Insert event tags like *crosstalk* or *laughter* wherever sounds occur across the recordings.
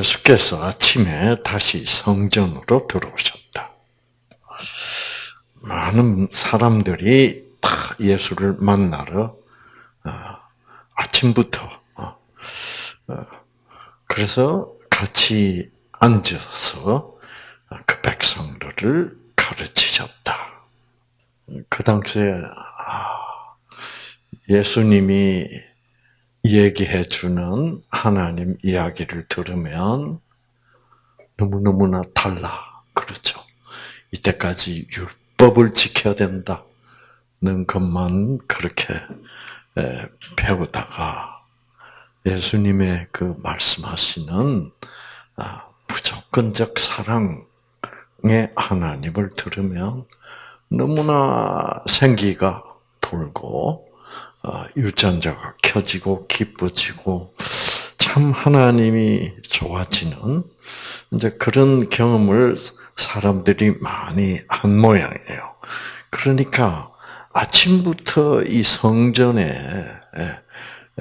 예수께서 아침에 다시 성전으로 들어오셨다. 많은 사람들이 다 예수를 만나러 어, 아침부터 어, 어, 그래서 같이 앉아서 그 백성들을 가르치셨다. 그 당시에 아, 예수님이 얘기해 주는 하나님 이야기를 들으면 너무너무나 달라. 그렇죠. 이때까지 율법을 지켜야 된다는 것만 그렇게 배우다가 예수님의 그 말씀하시는 아, 무조건적 사랑의 하나님을 들으면 너무나 생기가 돌고 어, 유전자가 켜지고 기뻐지고 참 하나님이 좋아지는 이제 그런 경험을 사람들이 많이 한 모양이에요. 그러니까 아침부터 이 성전에 예,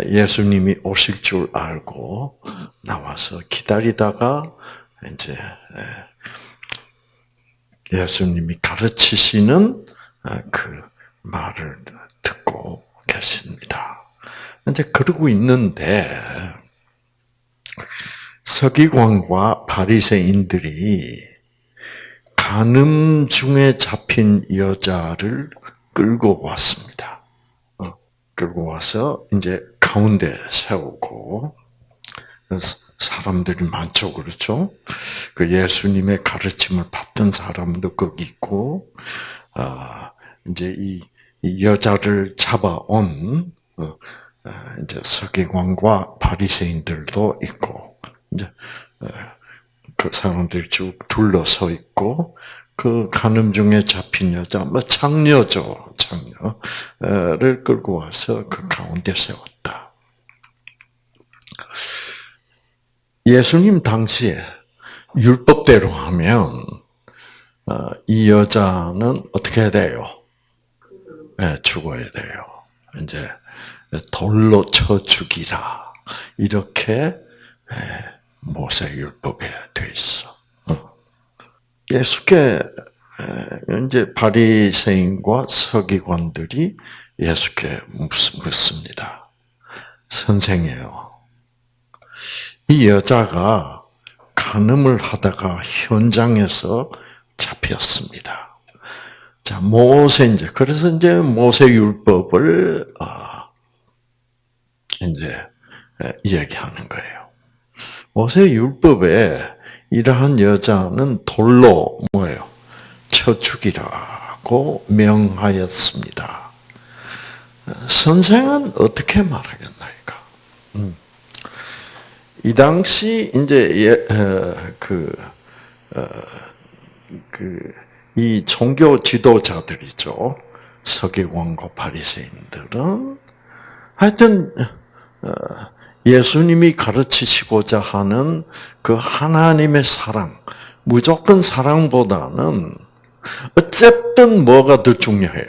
예수님이 오실 줄 알고 나와서 기다리다가 이제 예, 예수님이 가르치시는 아, 그 말을 계십니다. 이제 그러고 있는데 서기관과 바리새인들이 간음 중에 잡힌 여자를 끌고 왔습니다. 어, 끌고 와서 이제 가운데 세우고 사람들이 많죠, 그렇죠? 그 예수님의 가르침을 받던 사람도 거기 있고, 아 이제 이 여자를 잡아온 어, 아, 이제 서기관과 바리새인들도 있고 이제 어, 그 사람들이 쭉 둘러서 있고 그 간음 중에 잡힌 여자, 뭐 장녀죠, 장녀를 끌고 와서 그 가운데 세웠다. 예수님 당시에 율법대로 하면 어, 이 여자는 어떻게 돼요? 네, 죽어야 돼요. 이제 돌로 쳐 죽이라 이렇게 모세 율법에 돼 있어. 어. 예수께 이제 바리새인과 서기관들이 예수께 묻습니다. 선생이에요. 이 여자가 간음을 하다가 현장에서 잡혔습니다. 자, 모세 이제 그래서 이제 모세 율법을 어, 이제 이야기하는 거예요. 모세 율법에 이러한 여자는 돌로 뭐예요? 쳐 죽이라고 명하였습니다. 선생은 어떻게 말하겠나이까? 음. 이 당시 이제 예, 어, 그, 어, 그, 이 종교 지도자들이죠. 서기관과 바리새인들은 하여튼 어, 예수님이 가르치시고자 하는 그 하나님의 사랑, 무조건 사랑보다는 어쨌든 뭐가 더 중요해요?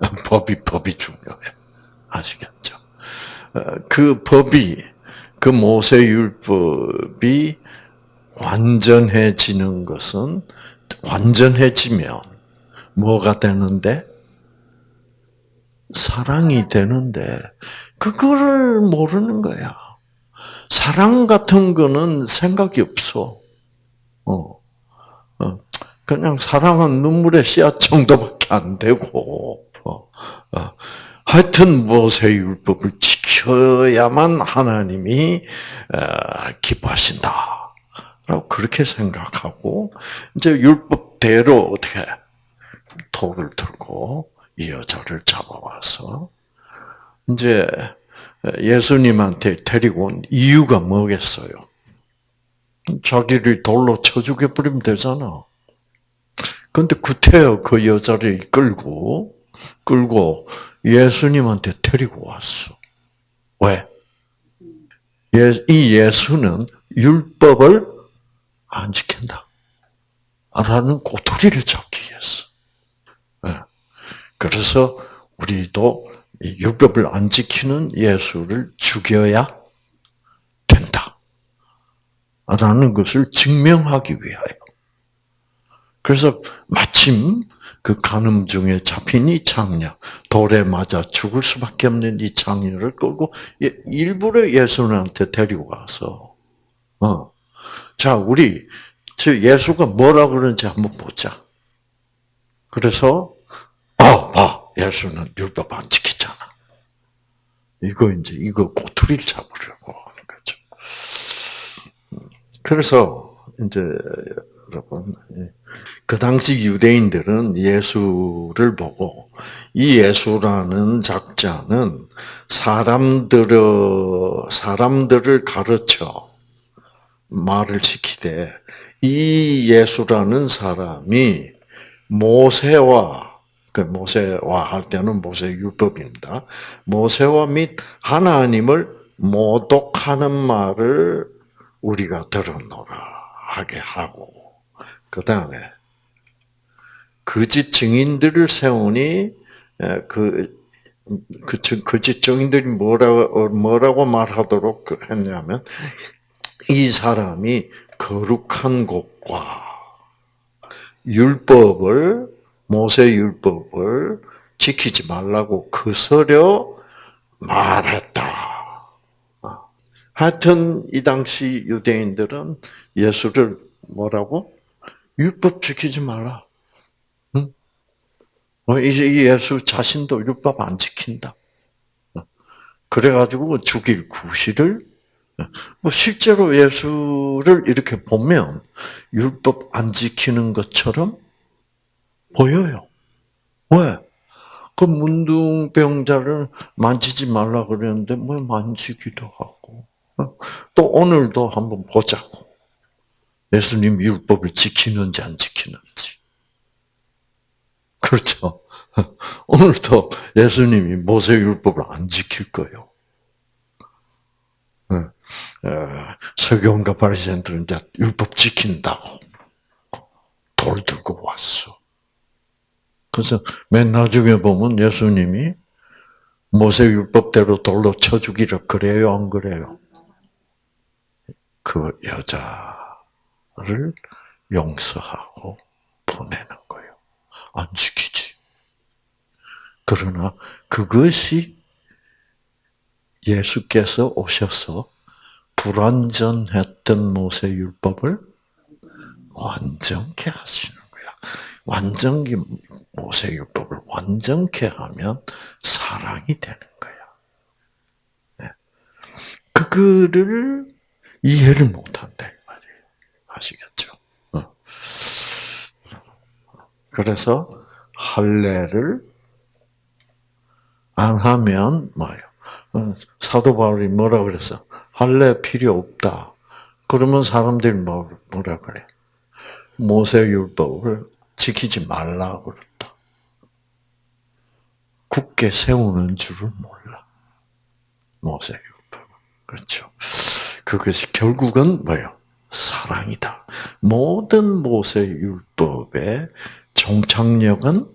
*laughs* 법이 법이 중요해요. 아시겠죠? 그 법이 그 모세율법이 완전해지는 것은 완전해지면 뭐가 되는데 사랑이 되는데 그거를 모르는 거야. 사랑 같은 거는 생각이 없어. 어. 어. 그냥 사랑은 눈물의 씨앗 정도밖에 안 되고, 어. 어. 하여튼 모세율법을 지켜야만 하나님이 기뻐하신다. 라고 그렇게 생각하고, 이제 율법대로 어떻게 돌을 들고 이 여자를 잡아와서, 이제 예수님한테 데리고 온 이유가 뭐겠어요? 자기를 돌로 쳐 죽여버리면 되잖아. 근데 구태여 그 여자를 끌고, 끌고 예수님한테 데리고 왔어. 왜? 예, 이 예수는 율법을 안 지킨다. 라는 꼬투리를 잡기 위해서. 예. 그래서 우리도 율법을 안 지키는 예수를 죽여야 된다. 라는 것을 증명하기 위하여. 그래서 마침 그 간음 중에 잡힌 이 장녀, 돌에 맞아 죽을 수밖에 없는 이 장녀를 끌고 일부러 예수님한테 데리고 가서, 어, 자 우리 예수가 뭐라 그러는지 한번 보자. 그래서 아, 봐, 예수는 율법 안 지키잖아. 이거 이제 이거 꼬투리를 잡으려고 하는 거죠. 그래서 이제 여러분 그 당시 유대인들은 예수를 보고 이 예수라는 작자는 사람들을 사람들을 가르쳐 말을 시키되 이 예수라는 사람이 모세와 그 모세와 할 때는 모세 율법입니다. 모세와 및 하나님을 모독하는 말을 우리가 들었노라 하게 하고 그 다음에 거짓 증인들을 세우니 그, 그 거짓 증인들이 뭐라고 뭐라고 말하도록 했냐면 이 사람이 거룩한 곳과 율법을 모세 율법을 지키지 말라고 거스려 말했다. 어. 하여튼 이 당시 유대인들은 예수를 뭐라고 율법 지키지 마라. 응? 어, 이제 예수 자신도 율법 안 지킨다. 어. 그래가지고 죽일 구실을 뭐 실제로 예수를 이렇게 보면 율법 안 지키는 것처럼 보여요. 왜? 그 문둥병자를 만지지 말라 그랬는데 뭐 만지기도 하고 또 오늘도 한번 보자고. 예수님 율법을 지키는지 안 지키는지. 그렇죠. *laughs* 오늘도 예수님이 모세 율법을 안 지킬 거예요. 서경과 바리새인들은 이제 율법 지킨다고 돌 들고 왔어. 그래서 맨 나중에 보면 예수님이 모세 율법대로 돌로 쳐 죽이라 그래요, 안 그래요? 그 여자를 용서하고 보내는 거예요. 안 지키지. 그러나 그것이 예수께서 오셔서 불완전했던 모세 율법을 완전케 하시는 거야. 완전히 모세 율법을 완전케 하면 사랑이 되는 거야. 네. 그거를 이해를 못한다 말이에요. 아시겠죠? 어. 그래서 할례를 안 하면 뭐예요? 어, 사도 바울이 뭐라 그랬어? 할례 필요 없다. 그러면 사람들이 뭐, 뭐라 그래? 모세 율법을 지키지 말라 그랬다. 굳게 세우는 줄을 몰라. 모세 율법. 그렇죠. 그것이 결국은 뭐예요? 사랑이다. 모든 모세 율법의 종착역은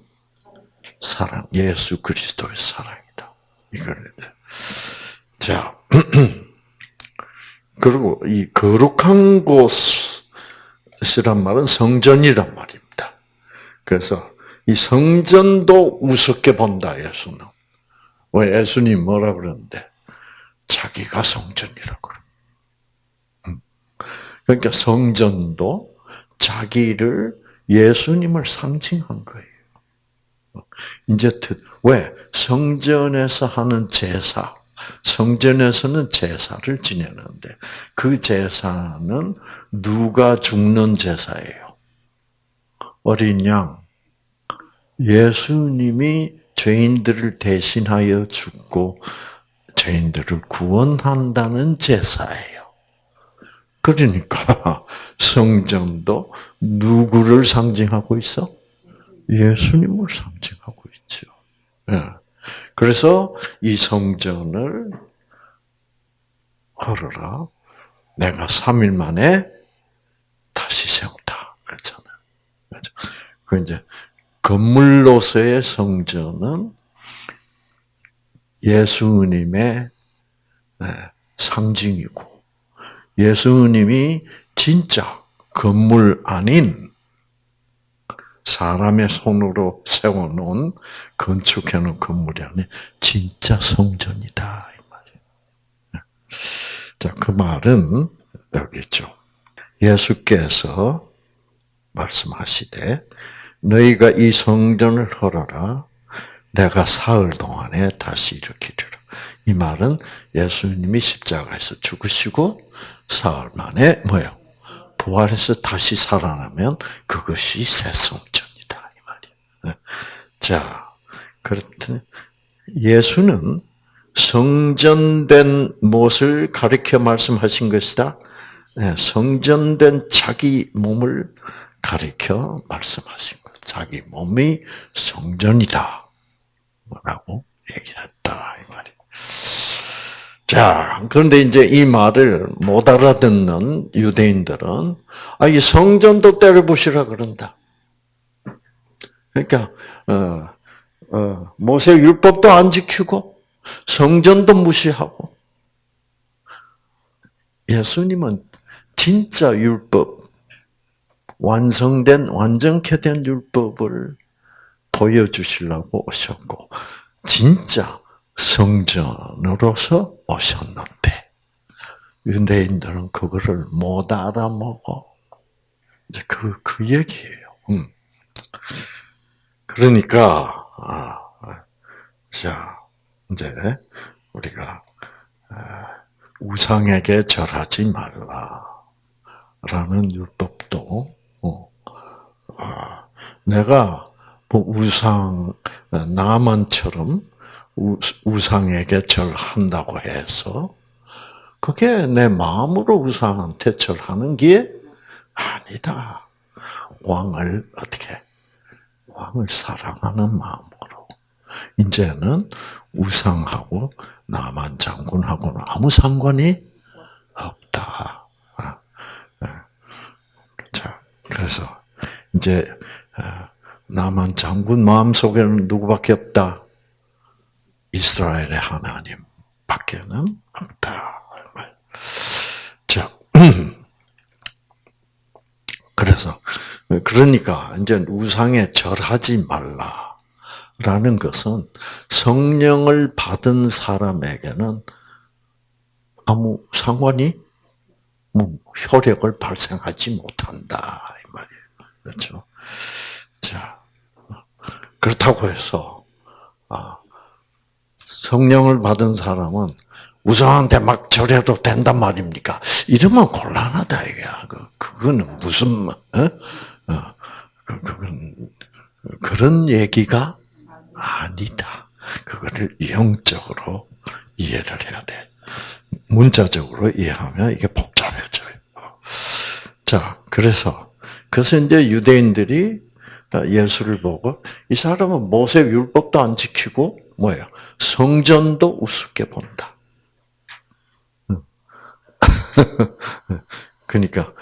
사랑, 예수 그리스도의 사랑이다. 이걸 자 *clears throat* 그리고 이 거룩한 곳이란 말은 성전이란 말입니다. 그래서 이 성전도 우습게 본다 예수는. 왜 예수님 뭐라 그러는데 자기가 성전이라고. 음. 그러니까 성전도 자기를 예수님을 상징한 거예요. 이제 왜 성전에서 하는 제사 성전에서는 제사를 지내는데 그 제사는 누가 죽는 제사예요? 어린 양. 예수님이 죄인들을 대신하여 죽고 죄인들을 구원한다는 제사예요. 그러니까 *laughs* 성전도 누구를 상징하고 있어? 예수님을 상징하고 있죠. 예. 그래서 이 성전을 걸어라. 내가 3일 만에 다시 세운다. 그렇잖아요. 그렇죠? 그 이제 건물로서의 성전은 예수님의 네, 상징이고 예수님이 진짜 건물 아닌 사람의 손으로 세워놓은 건축해놓은 건물이 아닌 진짜 성전이다 이 말이에요. 자, 그 말은 여기 있죠. 예수께서 말씀하시되 너희가 이 성전을 헐어라 내가 사흘 동안에 다시 일으키리라. 이 말은 예수님이 십자가에서 죽으시고 사흘 만에 뭐요? 부활해서 다시 살아나면 그것이 새 성전이다 이 말이에요. 자, 그렇더니 예수는 성전된 무엇을 가리켜 말씀하신 것이다. 네, 성전된 자기 몸을 가리켜 말씀하신 것. 자기 몸이 성전이다. 라고 얘기했다. 자, 그런데 이제 이 말을 못 알아듣는 유대인들은, 아, 이 성전도 때려 부시라 그런다. 그러니까, 어, 어, 모세 율법도 안 지키고, 성전도 무시하고, 예수님은 진짜 율법, 완성된, 완전케 된 율법을 보여주시려고 오셨고, 진짜 성전으로서 오셨는데, 유대인들은 그거를 못 알아먹어. 이제 그, 그 얘기예요. 음. 그러니까, 아, 자, 이제, 우리가, 아, 우상에게 절하지 말라. 라는 율법도, 어, 아, 내가 뭐 우상, 나만처럼 우상에게 절한다고 해서, 그게 내 마음으로 우상한테 절하는 게 아니다. 왕을 어떻게, 왕을 사랑하는 마음으로. 이제는 우상하고 나만 장군하고는 아무 상관이 없다. 아, 아. 자, 그래서 이제 아, 나만 장군 마음 속에는 누구밖에 없다. 이스라엘의 하나님 밖에는 없다. 자, *clears throat* 그래서 그러니까 이제 우상에 절하지 말라. 라는 것은 성령을 받은 사람에게는 아무 상관이 뭐 효력을 발생하지 못한다 이 말이에요. 그렇죠? 자 그렇다고 해서 아, 성령을 받은 사람은 우상한테 막 절해도 된단 말입니까? 이러면 곤란하다 이거야. 그 그거는 무슨 어? 어, 그, 그건 그런 얘기가 아니다. 그거를 영적으로 이해를 해야 돼. 문자적으로 이해하면 이게 복잡해져요. 자, 그래서 그래서 이제 유대인들이 예수를 보고 이 사람은 모세 율법도 안 지키고 뭐예요? 성전도 우습게 본다. *laughs* 그러니까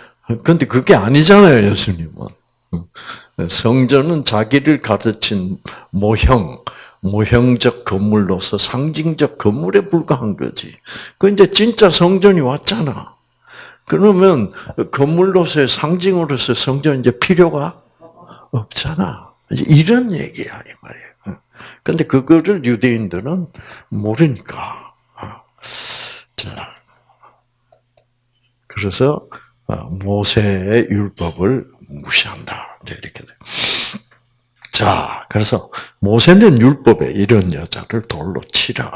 근데 그게 아니잖아요, 예수님은. 성전은 자기를 가르친 모형, 모형적 건물로서 상징적 건물에 불과한 거지. 그 이제 진짜 성전이 왔잖아. 그러면 건물로서의 상징으로서 성전 이제 필요가 없잖아. 이런 얘기야 이 말이에요. 근데 그거를 유대인들은 모르니까. 자, 그래서 모세의 율법을 무시한다. 이렇게 돼. 자, 그래서 모세는 율법에 이런 여자를 돌로 치라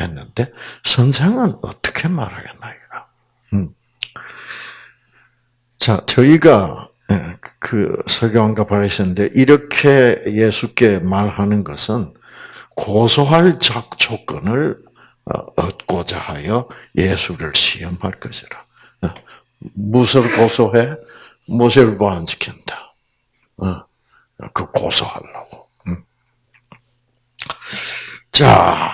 했는데 선생은 어떻게 말하겠나 이거. 음. 자, 저희가 예, 그 설교한가 봐하셨는데 이렇게 예수께 말하는 것은 고소할 조건을 어, 얻고자 하여 예수를 시험할 것이라. 어, 무엇을 고소해? 모세를 안 지킨다. 어, 그 고소하려고. 음. 자,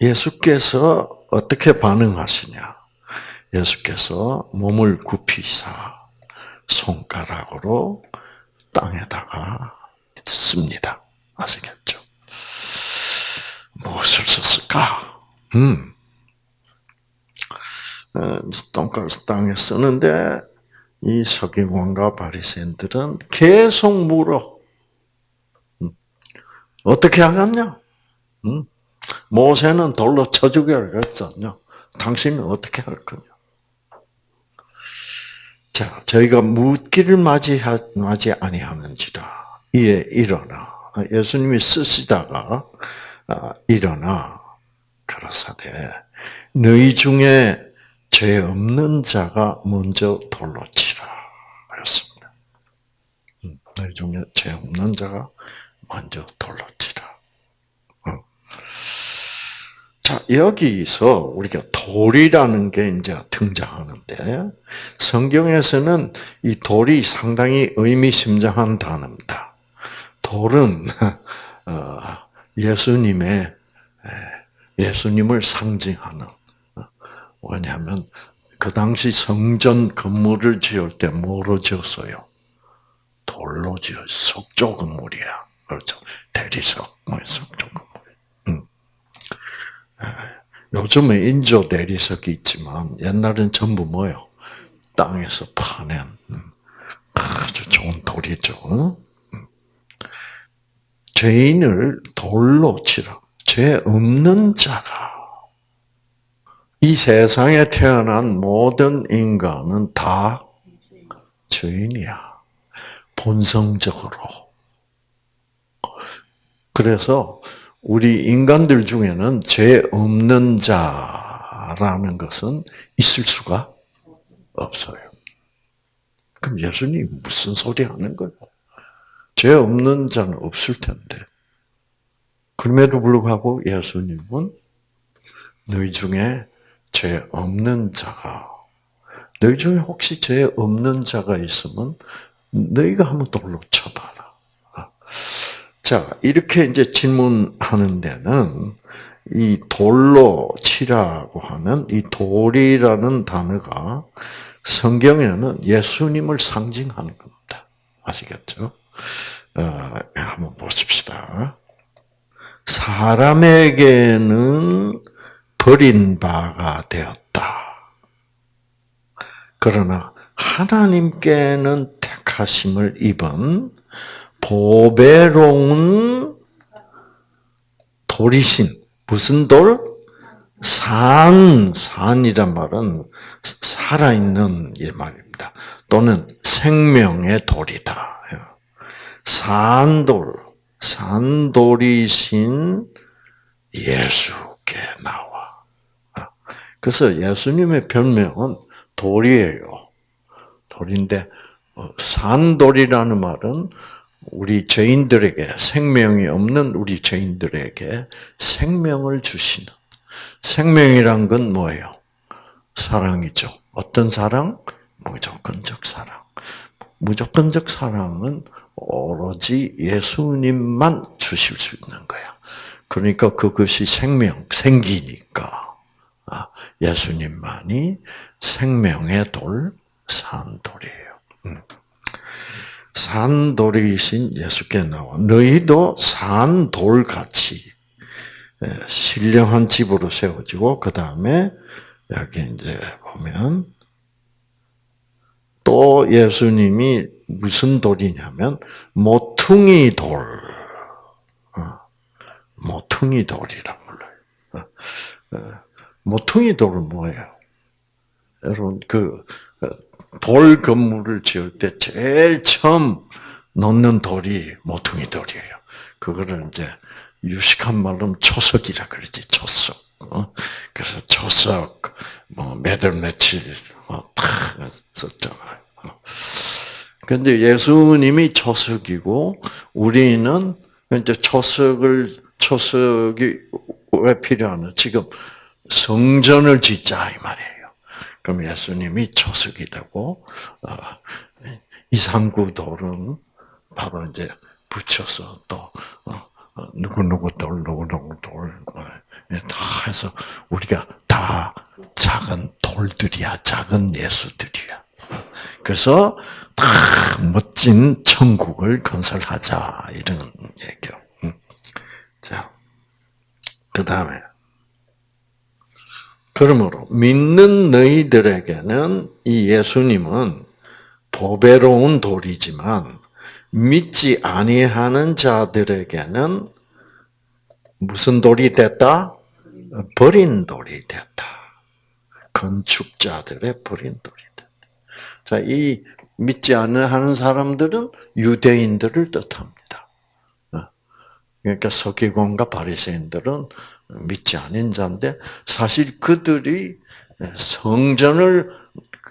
예수께서 어떻게 반응하시냐? 예수께서 몸을 굽히사 손가락으로 땅에다가 씁니다. 아시겠죠? 무엇을 썼을까? 음. 어, 돈가스 땅에 쓰는데 이 서기관과 바리새인들은 계속 물어. 음. 어떻게 하겠냐? 음. 모세는 돌로 쳐 죽여라 그랬잖아요. 당신은 어떻게 할 거냐? 자, 저희가 묻기를 맞이하, 맞이 아니하는지라. 이에 일어나. 예수님이 쓰시다가 아, 일어나. 가라사대. 너희 중에 죄 없는 자가 먼저 돌로 치라. 하였습니다. 음, 너희 중에 죄 없는 자가 먼저 돌로 치라. 어. 자 여기서 우리가 돌이라는 게 이제 등장하는데 성경에서는 이 돌이 상당히 의미심장한 단어입니다. 돌은 *laughs* 어, 예수님의 예수님을 상징하는 왜냐하면 그 당시 성전 건물을 지을 때 뭐로 지었어요? 돌로 지어 석조 건물이야. 그렇죠. 대리석, 뭐 석조 건물. 음. 요즘에 인조 대리석이 있지만 옛날엔 전부 뭐요? 땅에서 파낸 음. 아주 좋은 돌이죠. 음. 죄인을 돌로 치라. 죄 없는 자가 이 세상에 태어난 모든 인간은 다 죄인이야. 본성적으로. 그래서 우리 인간들 중에는 죄 없는 자라는 것은 있을 수가 없어요. 그럼 예수님 무슨 소리 하는 거예요? 죄 없는 자는 없을 텐데. 그럼에도 불구하고 예수님은 너희 중에 죄 없는 자가 너희 중에 혹시 죄 없는 자가 있으면 너희가 한번 돌로 쳐봐라. 자 이렇게 이제 질문하는 데는 이 돌로 치라고 하는 이 돌이라는 단어가 성경에는 예수님을 상징하는 겁니다. 아시겠죠? 어, 한번 보십시다. 사람에게는 버린 바가 되었다. 그러나 하나님께는 택하심을 입은 보배로운 돌이신 무슨 돌? 산, 산이란 말은 살아있는 이 말입니다. 또는 생명의 돌이다. 산돌, 산돌이신 예수께 나와. 그래서 예수님의 별명은 돌이에요. 돌인데 어, 산돌이라는 말은 우리 죄인들에게 생명이 없는 우리 죄인들에게 생명을 주시는 생명이란 건 뭐예요? 사랑이죠. 어떤 사랑? 무조건적 사랑. 무조건적 사랑은 오로지 예수님만 주실 수 있는 거야. 그러니까 그것이 생명, 생기니까. 아, 예수님만이 생명의 돌, 산돌이에요. 음. 산돌이신 예수께 나와 너희도 산돌같이 예, 신령한 집으로 세워지고 그 다음에 여기 이제 보면 또 예수님이 무슨 돌이냐면 모퉁이 돌, 어, 모퉁이 돌이라 불러요. 어, 어, 모퉁이 돌은 뭐예요? 여러분 그 돌 건물을 지을 때 제일 처음 놓는 돌이 모퉁이 돌이에요. 그거를 이제 유식한 말로 초석이라 그러지 초석. 어? 그래서 초석 뭐몇월 며칠 뭐 다 썼잖아요. 근데 예수님이 초석이고 우리는 이제 초석을 초석이 왜 필요하나? 지금 성전을 짓자 이 말이에요. 그럼 예수님이 초석이 되고 어, 이상구 돌은 바로 이제 붙여서 또 어, 어, 누구 누구 돌 누구 누구 돌 다 해서 우리가 다 작은 돌들이야 작은 예수들이야. 그래서 다 멋진 천국을 건설하자 이런 얘기요. 자, 그 다음에 그러므로 믿는 너희들에게는 이 예수님은 보배로운 돌이지만 믿지 아니하는 자들에게는 무슨 돌이 됐다? 버린 돌이 됐다. 건축자들의 버린 돌이 됐다. 자, 이 믿지 않는 사람들은 유대인들을 뜻합니다. 어. 그러니까 서기관과 바리새인들은 믿지 않은 자인데 사실 그들이 성전을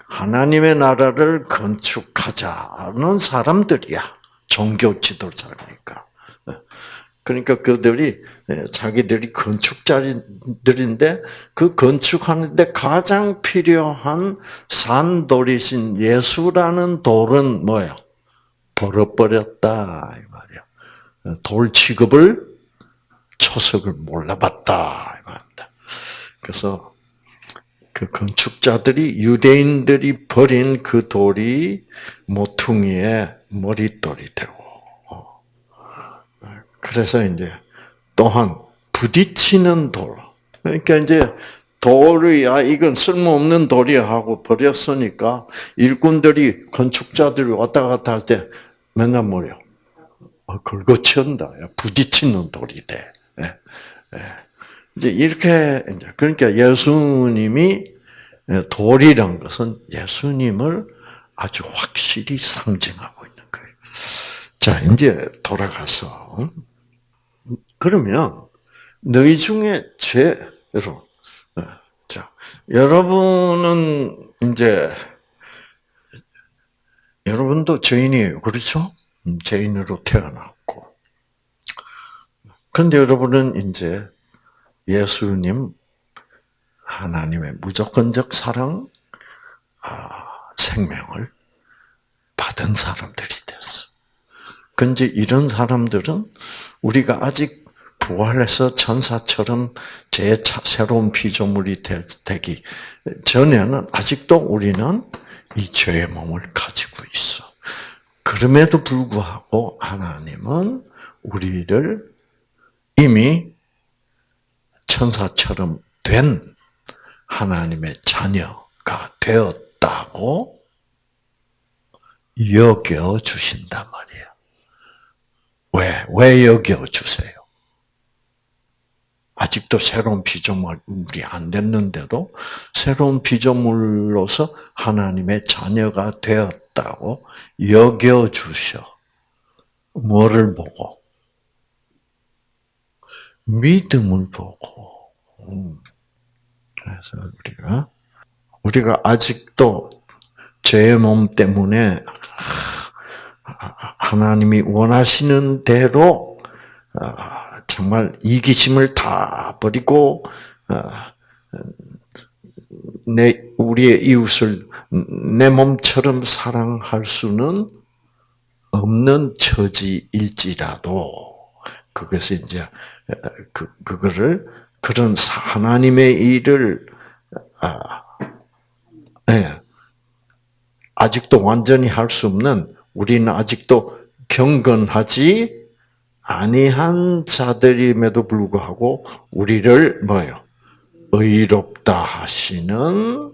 하나님의 나라를 건축하자는 사람들이야. 종교 지도자니까. 그러니까 그들이 자기들이 건축자들인데 그 건축하는데 가장 필요한 산돌이신 예수라는 돌은 뭐야? 버려버렸다 이 말이야. 돌 취급을 초석을 몰라봤다 이 말입니다. 그래서 그 건축자들이 유대인들이 버린 그 돌이 모퉁이의 머릿돌이 되고 그래서 이제 또한 부딪히는 돌. 그러니까 이제 돌이 아 이건 쓸모없는 돌이야 하고 버렸으니까 일꾼들이 건축자들이 왔다 갔다 할 때 맨날 뭐요? 어, 긁어치운다. 부딪히는 돌이 돼. 예, 예. 이제 이렇게 이제 그러니까 예수님이 돌이란 것은 예수님을 아주 확실히 상징하고 있는 거예요. 자, 이제 돌아가서 그러면 너희 중에 죄 여러분, 자 여러분은 이제 여러분도 죄인이에요, 그렇죠? 음, 죄인으로 태어났고, 그런데 여러분은 이제 예수님 하나님의 무조건적 사랑, 아, 생명을 받은 사람들이 됐어. 근데 이런 사람들은 우리가 아직 부활해서 천사처럼 제 새로운 피조물이 되기 전에는 아직도 우리는 이 죄의 몸을 가지고 있어. 그럼에도 불구하고 하나님은 우리를 이미 천사처럼 된 하나님의 자녀가 되었다고 여겨 주신단 말이에요. 왜? 왜 여겨 주세요? 아직도 새로운 피조물이 안 됐는데도 새로운 피조물로서 하나님의 자녀가 되었다고 여겨 주셔. 뭐를 보고? 믿음을 보고. 음. 그래서 우리가 우리가 아직도 죄의 몸 때문에 하나님이 원하시는 대로 아, 정말 이기심을 다 버리고 아, 내 우리의 이웃을 내 몸처럼 사랑할 수는 없는 처지일지라도 그것이 이제 그 그거를 그런 하나님의 일을 아, 예, 아직도 완전히 할 수 없는 우리는 아직도 경건하지 아니한 자들임에도 불구하고 우리를 뭐요? 의롭다 하시는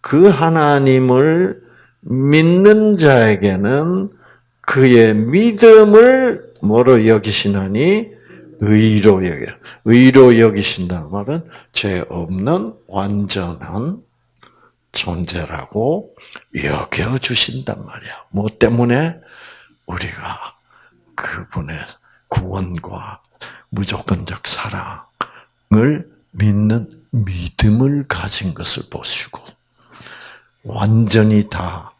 그 하나님을 믿는 자에게는 그의 믿음을 뭐로 여기시나니 의로 여겨. 의로 여기신다는 말은 죄 없는 완전한 존재라고 여겨 주신단 말이야. 뭐 때문에 우리가 그분의 구원과 무조건적 사랑을 믿는 믿음을 가진 것을 보시고 완전히 다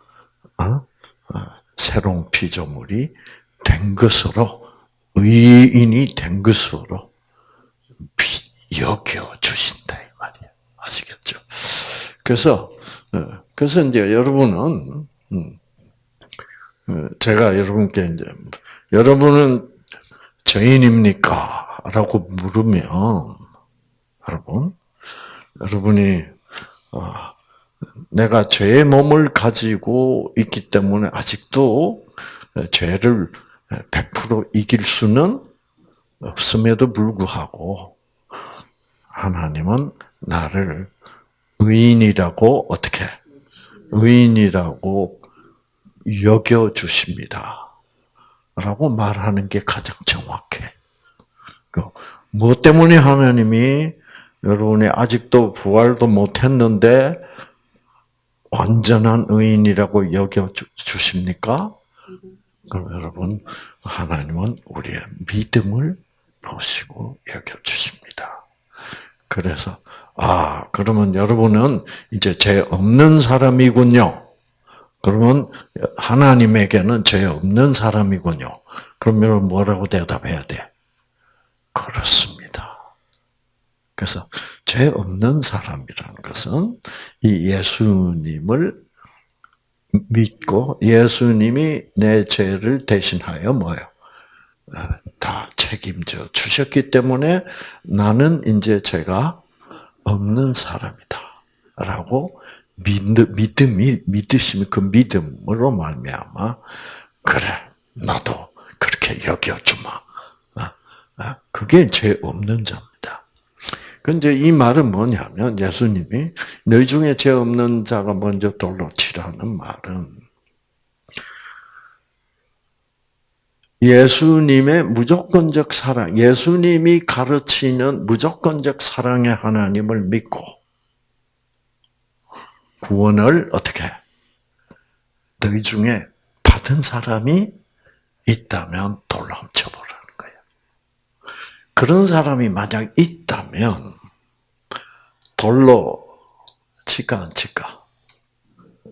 어? 어, 새로운 피조물이 된 것으로 의인이 된 것으로 여겨 주신다 이 말이야. 아시겠죠? 그래서 어, 그래서 이제 여러분은 음, 제가 여러분께 이제 여러분은 죄인입니까? 라고 물으면 여러분 여러분이 내가 죄의 몸을 가지고 있기 때문에 아직도 죄를 100% 이길 수는 없음에도 불구하고 하나님은 나를 의인이라고 어떻게 의인이라고 여겨 주십니다. 라고 말하는 게 가장 정확해. 그, 뭐 때문에 하나님이 여러분이 아직도 부활도 못했는데 완전한 의인이라고 여겨 주십니까? 그럼 여러분 하나님은 우리의 믿음을 보시고 여겨 주십니다. 그래서 아 그러면 여러분은 이제 죄 없는 사람이군요. 그러면 하나님에게는 죄 없는 사람이군요. 그러면 뭐라고 대답해야 돼? 그렇습니다. 그래서 죄 없는 사람이라는 것은 이 예수님을 믿고 예수님이 내 죄를 대신하여 뭐요? 다 책임져 주셨기 때문에 나는 이제 죄가 없는 사람이다. 라고 믿음이 믿으시면 그 믿음으로 말미암아 그래 나도 그렇게 여겨주마. 아, 아, 그게 죄 없는 자입니다. 근데 이 말은 뭐냐면 예수님이 너희 중에 죄 없는 자가 먼저 돌로 치라는 말은 예수님의 무조건적 사랑, 예수님이 가르치는 무조건적 사랑의 하나님을 믿고 구원을 어떻게 너희 중에 받은 사람이 있다면 돌로 훔쳐보라는 거예요. 그런 사람이 만약 있다면 돌로 칠까 안 칠까?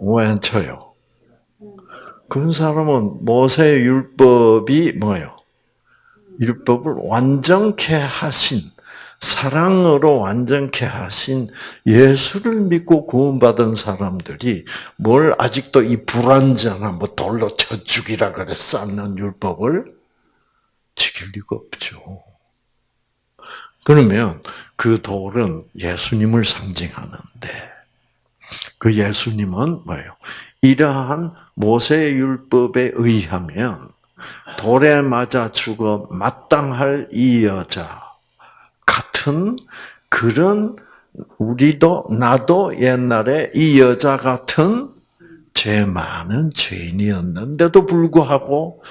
왜 안 쳐요? 그런 사람은 모세 율법이 뭐예요? 율법을 완전케 하신 사랑으로 완전케 하신 예수를 믿고 구원받은 사람들이 뭘 아직도 이 불완전한 뭐 돌로 쳐 죽이라 그래 쌓는 율법을 지킬 리가 없죠. 그러면 그 돌은 예수님을 상징하는데 그 예수님은 뭐예요? 이러한 모세 율법에 의하면 돌에 맞아 죽어 마땅할 이 여자 같은 그런 우리도 나도 옛날에 이 여자 같은 죄 많은 죄인이었는데도 불구하고 어,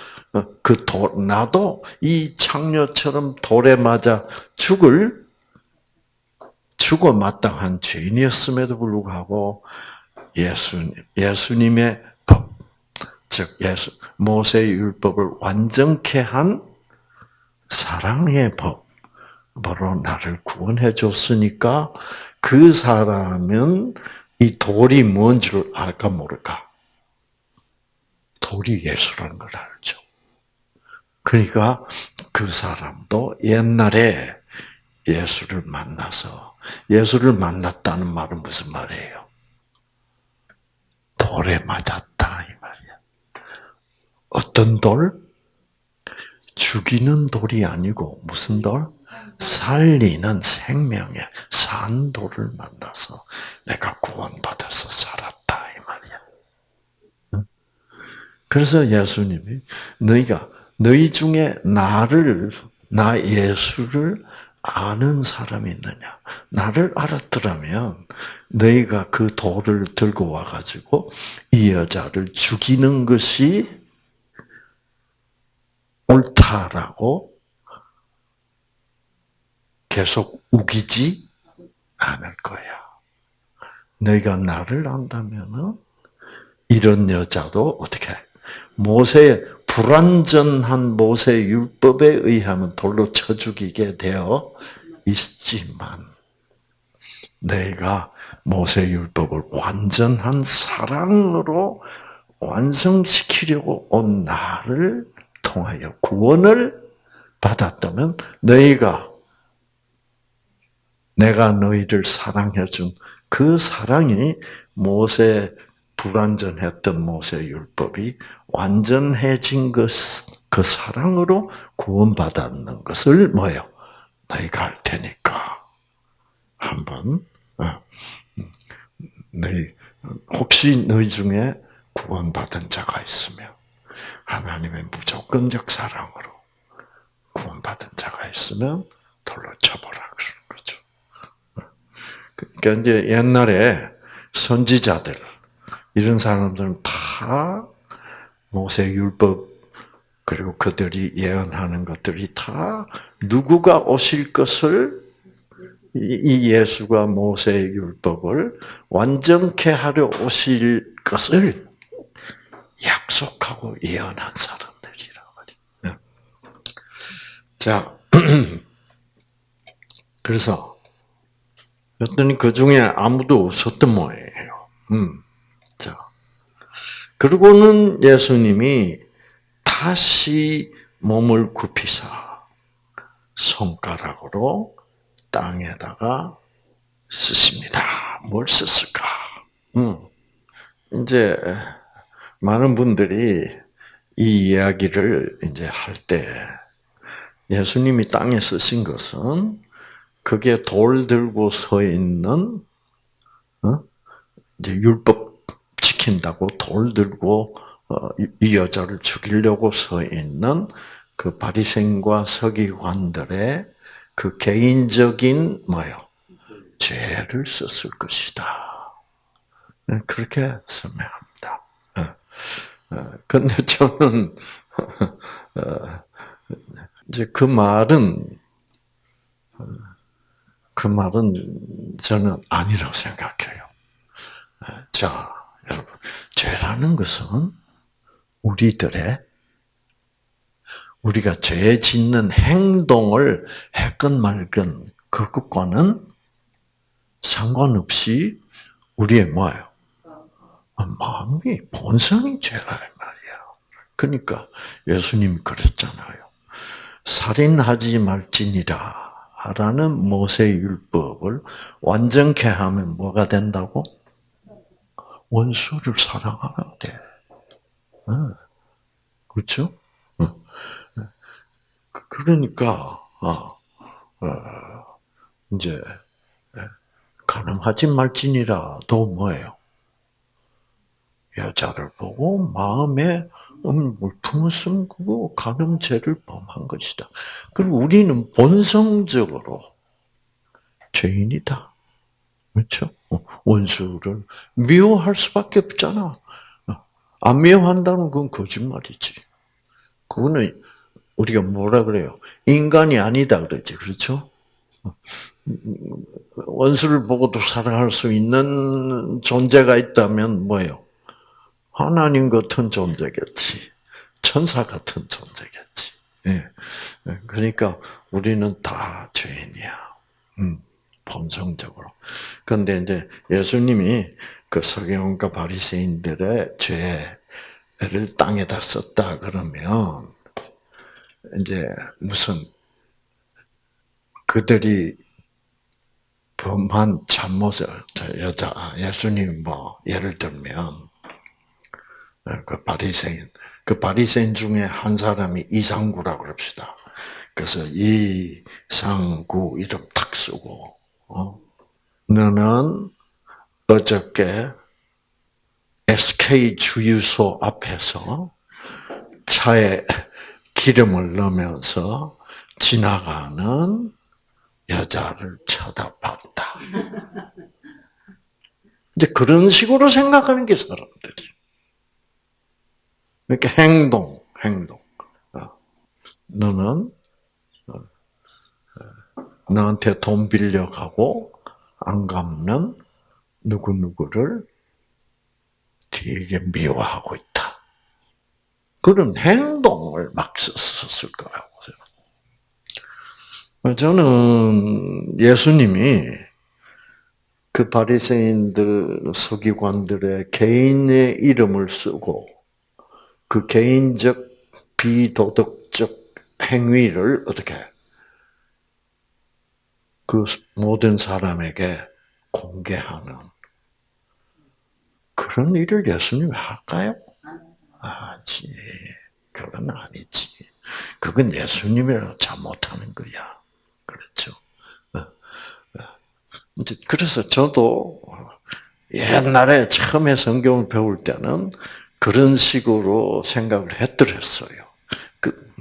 그 도, 나도 이 창녀처럼 돌에 맞아 죽을 죽어 마땅한 죄인이었음에도 불구하고 예수님 예수님의 법, 즉 예수 모세 율법을 완전케 한 사랑의 법 바로 나를 구원해 줬으니까 그 사람은 이 돌이 뭔 줄 알까 모를까? 돌이 예수라는 걸 알죠. 그러니까 그 사람도 옛날에 예수를 만나서 예수를 만났다는 말은 무슨 말이에요? 돌에 맞았다 이 말이야. 어떤 돌? 죽이는 돌이 아니고 무슨 돌? 살리는 생명의 산도를 만나서 내가 구원받아서 살았다 이 말이야. 그래서 예수님이 너희가 너희 중에 나를 나 예수를 아는 사람이 있느냐? 나를 알았더라면 너희가 그 돌을 들고 와가지고 이 여자를 죽이는 것이 옳다라고 계속 우기지 않을 거야. 너희가 나를 안다면은 이런 여자도 어떻게 모세 불완전한 모세 율법에 의하면 돌로 쳐 죽이게 되어 있지만 내가 모세 율법을 완전한 사랑으로 완성시키려고 온 나를 통하여 구원을 받았다면 너희가 내가 너희를 사랑해 준 그 사랑이 모세 불완전했던 모세 율법이 완전해진 것, 그 사랑으로 구원받았는 것을 뭐요? 너희가 알 테니까 한번 어, 너희 혹시 너희 중에 구원받은 자가 있으면 하나님의 무조건적 사랑으로 구원받은 자가 있으면 돌로 쳐보라 그러는 거죠. 그러니까 이제 옛날에 선지자들 이런 사람들은 다 모세 율법 그리고 그들이 예언하는 것들이 다 누구가 오실 것을 이 예수가 모세 율법을 완전케 하려 오실 것을 약속하고 예언한 사람들이라 말이에요. 자, *clears throat* 그래서 어떤 그 중에 아무도 없었던 모양이에요. 음. 자, 그리고는 예수님이 다시 몸을 굽히사 손가락으로 땅에다가 쓰십니다. 뭘 썼을까? 음. 이제 많은 분들이 이 이야기를 이제 할 때 예수님이 땅에 쓰신 것은 그게 돌 들고 서 있는 어? 이제 율법 지킨다고 돌 들고 어, 이 여자를 죽이려고 서 있는 그 바리새인과 서기관들의 그 개인적인 뭐요 죄를 썼을 것이다. 네, 그렇게 설명합니다. 그런데 어, *laughs* 저는 이제 그 말은 그 말은 저는 아니라고 생각해요. 자, 여러분, 죄라는 것은 우리들의 우리가 죄 짓는 행동을 했건 말건 그것과는 상관없이 우리의 뭐예요? 마음이 본성이 죄라 말이야. 그러니까 예수님 그랬잖아요. 살인하지 말지니라. 라는 모세 율법을 완전케 하면 뭐가 된다고? 원수를 사랑하면 돼. 그렇죠? 그러니까 어, 이제 가능하지 말지니라도 뭐예요? 여자를 보고 마음에 물품을 그거 가늠죄를 범한 것이다. 그리고 우리는 본성적으로 죄인이다. 그렇죠? 어, 원수를 미워할 수밖에 없잖아. 어, 안 미워한다는 건 거짓말이지. 그거는 우리가 뭐라 그래요? 인간이 아니다 그러지. 그렇죠? 어, 원수를 보고도 사랑할 수 있는 존재가 있다면 뭐예요? 하나님 같은 존재겠지. 천사 같은 존재겠지. 예. 그러니까 우리는 다 죄인이야. 음, 본성적으로. 그런데 이제 예수님이 그 서경과 바리새인들의 죄를 땅에다 썼다 그러면 이제 무슨 그들이 범한 잘못을 여자 예수님 뭐 예를 들면 어, 그 바리새인 그 바리새인 중에 한 사람이 이상구라고 그럽시다. 그래서 이상구 이름 탁 쓰고 어? 너는 어저께 SK 주유소 앞에서 차에 기름을 넣으면서 지나가는 여자를 쳐다봤다. 이제 그런 식으로 생각하는 게 사람들이. 이렇게 행동, 행동. 어. 너는 나한테 돈 빌려 가고 안 갚는 누구 누구를 되게 미워하고 있다. 그런 행동을 막 썼을 거라고. 저는 예수님이 그 바리새인들 서기관들의 개인의 이름을 쓰고 그 개인적 비도덕적 행위를 어떻게 그 모든 사람에게 공개하는 그런 일을 예수님이 할까요? 아지, 그건 아니지. 그건 예수님이라 잘못하는 거야. 그렇죠. 어, 어. 그래서 저도 옛날에 처음에 성경을 배울 때는 그런 식으로 생각을 했더랬어요. 그,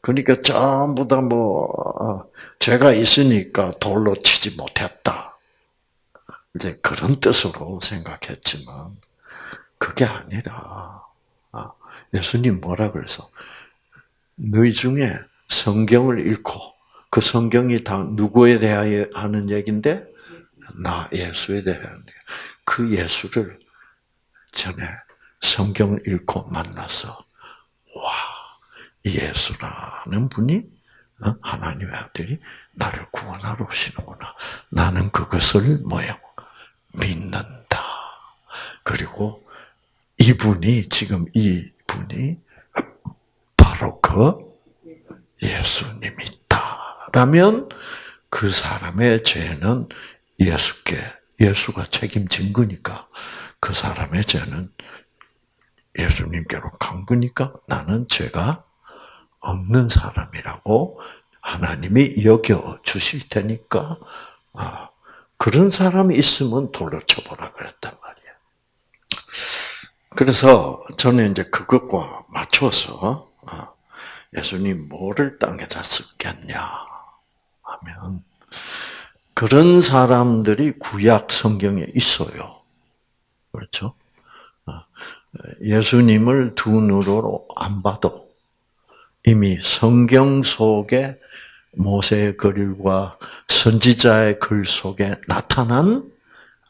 그러니까 전부 다 뭐, 어, 죄가 있으니까 돌로 치지 못했다. 이제 그런 뜻으로 생각했지만 그게 아니라 아, 예수님 뭐라 그래서 너희 중에 성경을 읽고 그 성경이 다 누구에 대하여 하는 얘긴데 나 예수에 대한 그 예수를 전에 성경을 읽고 만나서 와 예수라는 분이 어? 하나님의 아들이 나를 구원하러 오시는구나. 나는 그것을 뭐요? 믿는다. 그리고 이분이 지금 이분이 바로 그 예수님이다라면 그 사람의 죄는 예수께 예수가 책임진 거니까 그 사람의 죄는 예수님께로 간 거니까 나는 죄가 없는 사람이라고 하나님이 여겨 주실 테니까 아, 그런 사람이 있으면 돌로 쳐보라 그랬단 말이야. 그래서 저는 이제 그것과 맞춰서 아, 예수님 뭐를 땅에다 썼겠냐 하면 그런 사람들이 구약 성경에 있어요. 그렇죠? 아, 예수님을 두 눈으로 안 봐도 이미 성경 속에 모세의 글과 선지자의 글 속에 나타난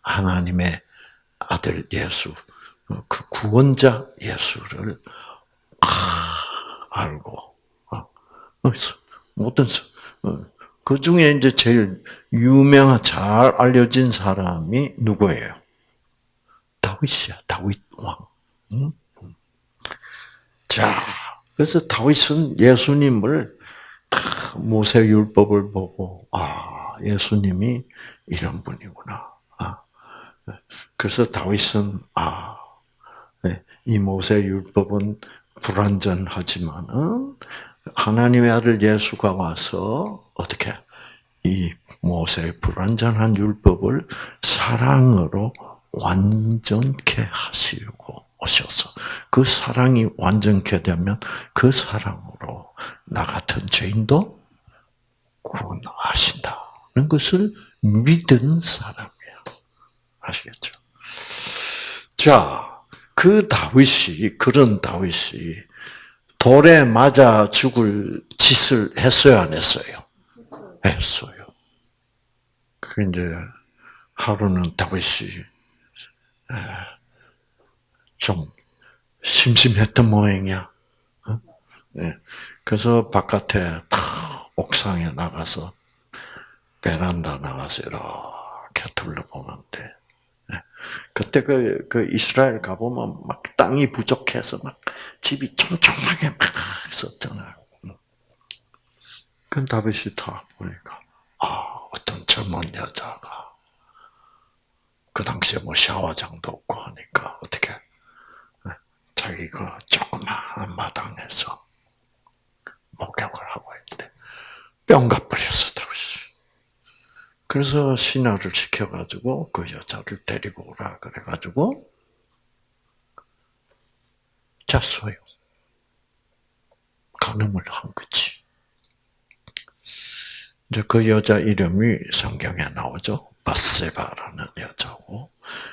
하나님의 아들 예수, 그 구원자 예수를 알고 어, 모든 어, 그 중에 이제 제일 유명한 잘 알려진 사람이 누구예요? 다윗이야, 다윗 왕. 자, 그래서 다윗은 예수님을 모세 율법을 보고 아 예수님이 이런 분이구나. 아, 그래서 다윗은 아이 네, 모세 율법은 불완전하지만은 하나님의 아들 예수가 와서 어떻게 이 모세의 불완전한 율법을 사랑으로 완전케 하시고 오셔서 그 사랑이 완전케 되면 그 사랑으로 나 같은 죄인도 구원하신다는 것을 믿은 사람이야. 아시겠죠? 자, 그 다윗이 그런 다윗이 돌에 맞아 죽을 짓을 했어요, 안 했어요? 했어요. 그 이제 하루는 다윗이 좀 심심했던 모양이야. 어? 네. 그래서 바깥에 옥상에 나가서 베란다 나가서 이렇게 둘러보는데 네. 그때 그, 그 이스라엘 가보면 막 땅이 부족해서 막 집이 촘촘하게 막 있었잖아요. 그 다윗이 다 보니까 아 어떤 젊은 여자가 그 당시에 뭐 샤워장도 없고 하니까 어떻게 자기가 조그마한 마당에서 목욕을 하고 있는데 뿅가 버렸어 다윗이. 그래서 신하를 시켜가지고 그 여자를 데리고 오라 그래가지고 잤어요. 가늠을 한 거지. 이제 그 여자 이름이 성경에 나오죠. 바세바라는 여자고,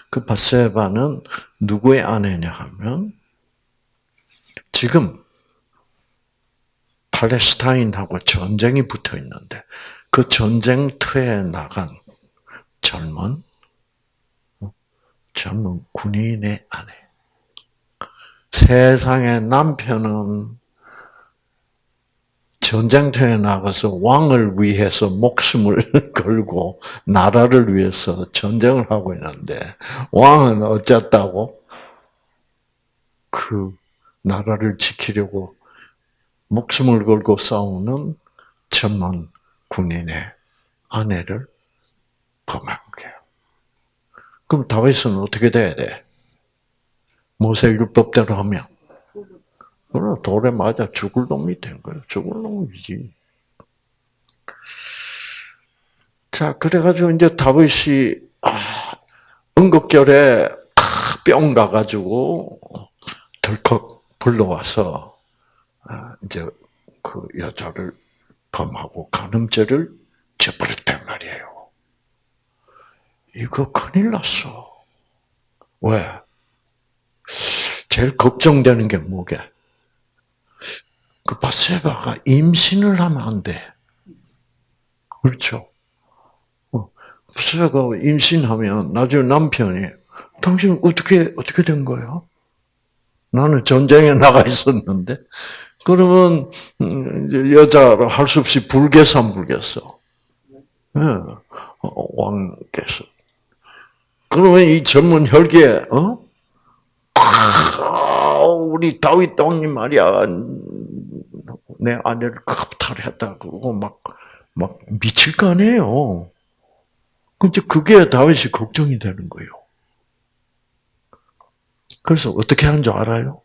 그 바세바는 누구의 아내냐 하면 지금 팔레스타인하고 전쟁이 붙어 있는데 그 전쟁터에 나간 젊은 젊은 군인의 아내. 세상의 남편은 전쟁터에 나가서 왕을 위해서 목숨을 *laughs* 걸고 나라를 위해서 전쟁을 하고 있는데 왕은 어쨌다고? 그 나라를 지키려고 목숨을 걸고 싸우는 천만 군인의 아내를 범한 거예요. 그럼 다윗은 어떻게 돼야 돼? 모세 율법대로 하면 그럼 돌에 맞아 죽을 놈이 된 거예요. 죽을 놈이지. 자, 그래가지고 이제 다윗이 아, 응급결에 뿅 가가지고 덜컥 불러와서 아, 이제 그 여자를 범하고 간음죄를 져버렸단 말이에요. 이거 큰일 났어. 왜? 제일 걱정되는 게 뭐게? 그 바세바가 임신을 하면 안 돼. 그렇죠? 바세바가 어, 임신하면 나중에 남편이 당신 어떻게 어떻게 된 거예요? 나는 전쟁에 나가 있었는데 그러면 음, 여자를 할수 없이 불개산 불겠어. 네. 왕께서. 그러면 이 전문 혈기에 어? 아, 우리 다윗 왕님 말이야 내 아내를 겁탈했다 그러고 막, 막 미칠 거 아니에요. 근데 그게 다윗이 걱정이 되는 거예요. 그래서 어떻게 하는 줄 알아요?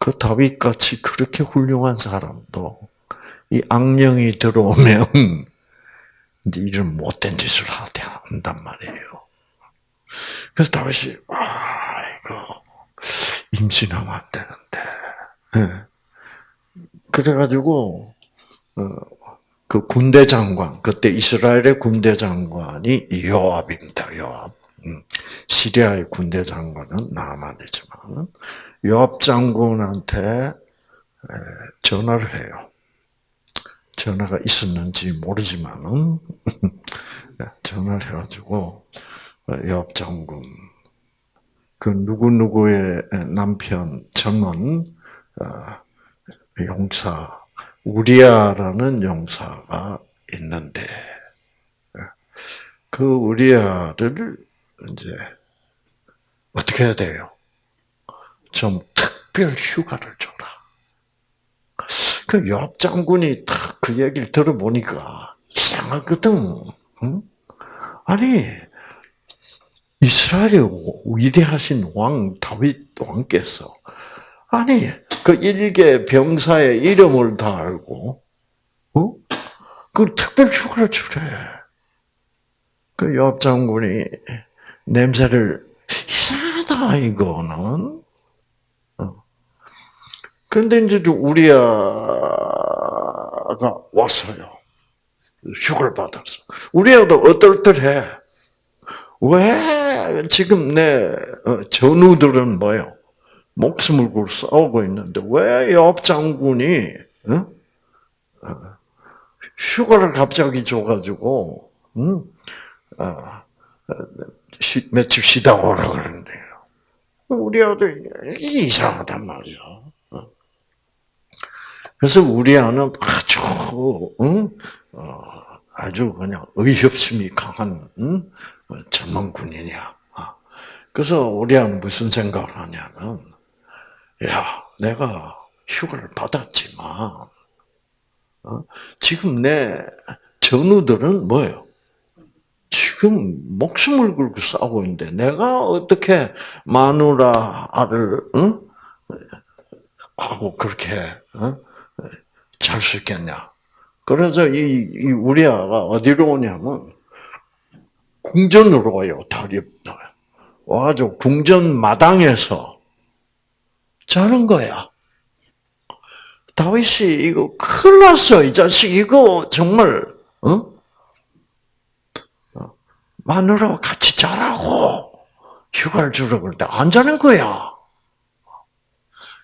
그 다윗 같이 그렇게 훌륭한 사람도 이 악령이 들어오면 *laughs* 이런 못된 짓을 한단 말이에요. 그래서 다윗이 아 이거 임신하면 안 되는데. 네. 그래가지고 어, 그 군대 장관 그때 이스라엘의 군대 장관이 요압입니다. 요압. 음. 시리아의 군대 장관은 나만이지만 요압 장군한테 전화를 해요. 전화가 있었는지 모르지만은 *laughs* 전화를 해가지고 요압 장군 그 누구 누구의 남편 전원 어, 용사 우리아라는 용사가 있는데 그 우리아를 이제 어떻게 해야 돼요? 좀 특별 휴가를 줘라. 그 요압 장군이 딱 그 얘기를 들어보니까 이상하거든. 응? 아니 이스라엘의 위대하신 왕 다윗 왕께서 아니 그 일개 병사의 이름을 다 알고 어? 그 특별 휴가를 주래. 그 요압 장군이 냄새를 이상하다 이거는. 어. 근데 이제 우리아가 왔어요. 휴가를 받았어. 우리아도 어떨떨해. 왜 지금 내 어, 전우들은 뭐요? 목숨을 걸고 싸우고 있는데 왜엽 장군이 어? 어, 휴가를 갑자기 줘가지고 며칠 쉬다 오라 그러는데요. 우리 아들 이상하단 말이야. 그래서 우리 아는 아주 응? 어, 아주 그냥 의협심이 강한 응? 전문 군인이야. 아, 그래서 우리 아는 무슨 생각을 하냐면, 야, 내가 휴가를 받았지만, 어? 지금 내 전우들은 뭐예요? 지금 목숨을 걸고 싸우고 있는데 내가 어떻게 마누라를 응? 하고 그렇게 응? 잘수 있겠냐? 그래서 이, 이 우리아가 어디로 오냐면 궁전으로 와요. 다리 와가지고 궁전 마당에서 자는 거야. 다윗이 이거 큰일 났어. 이 자식 이거 정말 어? 마누라와 같이 자라고 휴가를 주라고 그러는데 안 자는 거야.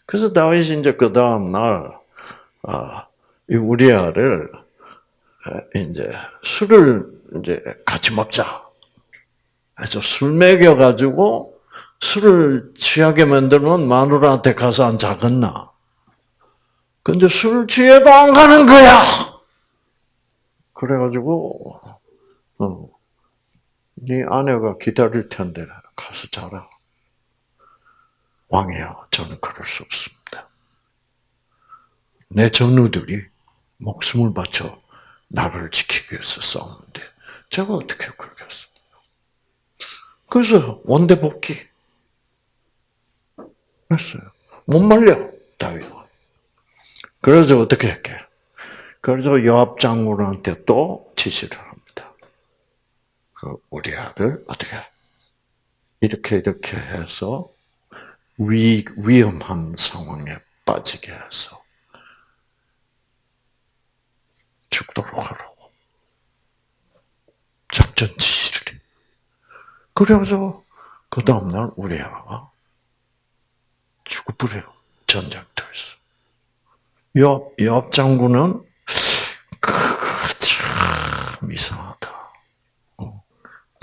그래서 다윗이 이제 그 다음 날, 아, 이 우리아를 이제 술을 이제 같이 먹자. 그래서 술 먹여 가지고 술을 취하게 만들면 마누라한테 가서 안 자겠나? 근데 술 취해도 안 가는 거야! 그래가지고, 어, 네 아내가 기다릴 텐데 가서 자라. 왕이야, 저는 그럴 수 없습니다. 내 전우들이 목숨을 바쳐 나를 지키기 위해서 싸우는데 제가 어떻게 그러겠습니까? 그래서 원대 복귀 했어요. 못 말려 다윗은. 그래서 어떻게 했게? 그래서 여압 장군한테 또 지시를 그 우리 아들 어떻게 이렇게 이렇게 해서 위 위험한 상황에 빠지게 해서 죽도록 하라고 작전 지시를 해. 그래서 그 다음날 우리 아가 죽어버려요. 전쟁터에서. 요, 요 장군은 참 이상하다.